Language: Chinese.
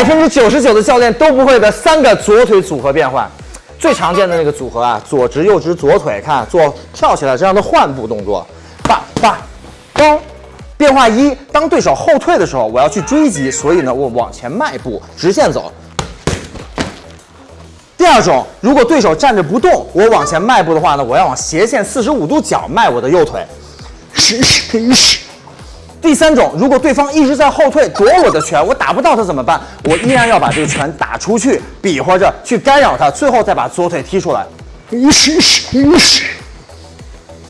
百分之九十九的教练都不会的三个左腿组合变换。最常见的那个组合啊，左直右直左腿，看做跳起来这样的换步动作，叭叭，咚。变化一，当对手后退的时候，我要去追击，所以呢，我往前迈步，直线走。第二种，如果对手站着不动，我往前迈步的话呢，我要往斜线四十五度角迈我的右腿。第三种，如果对方一直在后退躲我的拳，我打不到他怎么办？我依然要把这个拳打出去，比划着去干扰他，最后再把左腿踢出来。